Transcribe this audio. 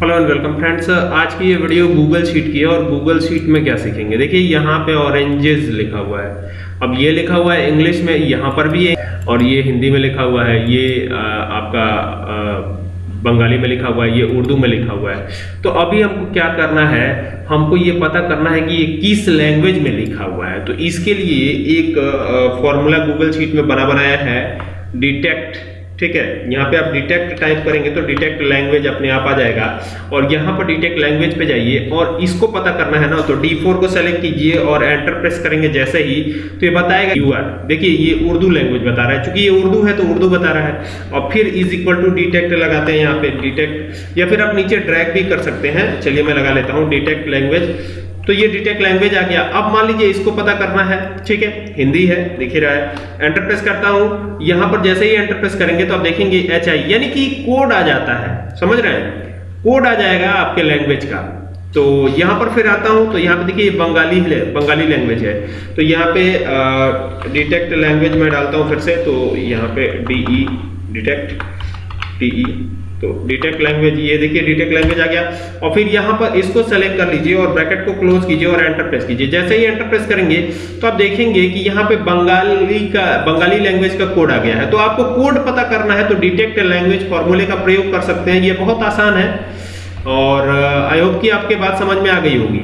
Hello and welcome friends आज की ये वीडियो गूगल शीट की है और गूगल शीट में क्या सीखेंगे? देखिए यहाँ पे ऑरेंजेस लिखा हुआ है। अब ये लिखा हुआ है इंग्लिश में यहाँ पर भी है। और ये हिंदी में लिखा हुआ है ये आ, आपका आ, बंगाली में लिखा हुआ है ये उर्दू में लिखा हुआ है। तो अभी हमको क्या करना है हमको ये पता करना है कि ये किस लैंग्वेज में लिखा हुआ है। तो इसके लिए एक फॉर्मूला गूगल शीट में बना बनाया है। डिटेक्ट ठीक है? यहाँ पे आप डिटेक्ट टाइप करेंगे तो डिटेक्ट लैंग्वेज अपने आप आ जाएगा। और यहाँ पर डिटेक्ट लैंग्वेज पे जाइए और इसको पता करना है ना तो D4 को सेलेक्ट कीजिए और एंटर प्रेस करेंगे जैसे ही तो ये बताएगा यू आर देखिए, ये उर्दू लैंग्वेज बता रहा है। चूँकि ये उर्दू है तो उर्दू बता रहा है। और फिर इज़ इक्वल टू डिटेक्ट लगाते हैं यहाँ पे। डिटेक्ट या फिर आप नीचे ड्रैग भी कर सकते हैं। चलिए, मैं लगा लेता हूँ। डिटेक्ट लैंग्वेज तो ये डिटेक्ट लैंग्वेज आ गया। अब मान लीजिए इसको पता करना है, ठीक है? हिंदी है, दिख रहा है। एंटर प्रेस करता हूँ। यहाँ पर जैसे ही एंटर प्रेस करेंगे तो आप देखेंगे एच आई यानी कि कोड आ जाता है। समझ रहे हैं? कोड आ जाएगा आपके लैंग्वेज का। तो यहाँ पर फिर आता हूँ तो यहाँ पे देखिए बंगाली बंगाली लैंग्वेज है। तो यहाँ पे डिटेक्ट लैंग्वेज में डालता हूँ फिर से तो यहाँ पे D E detect T E तो डिटेक्ट लैंग्वेज ये देखिए डिटेक्ट लैंग्वेज आ गया। और फिर यहाँ पर इसको सेलेक्ट कर लीजिए और ब्रैकेट को क्लोज कीजिए और एंटर प्रेस कीजिए। जैसे ही एंटर प्रेस करेंगे तो आप देखेंगे कि यहाँ पे बंगाली का, बंगाली लैंग्वेज का कोड आ गया है। तो आपको कोड पता करना है तो डिटेक्ट लैंग्वेज फॉर्मूले का प्रयोग कर सकते हैं। ये बहुत आसान है और आई होप कि आपके बात समझ में आ गई होगी।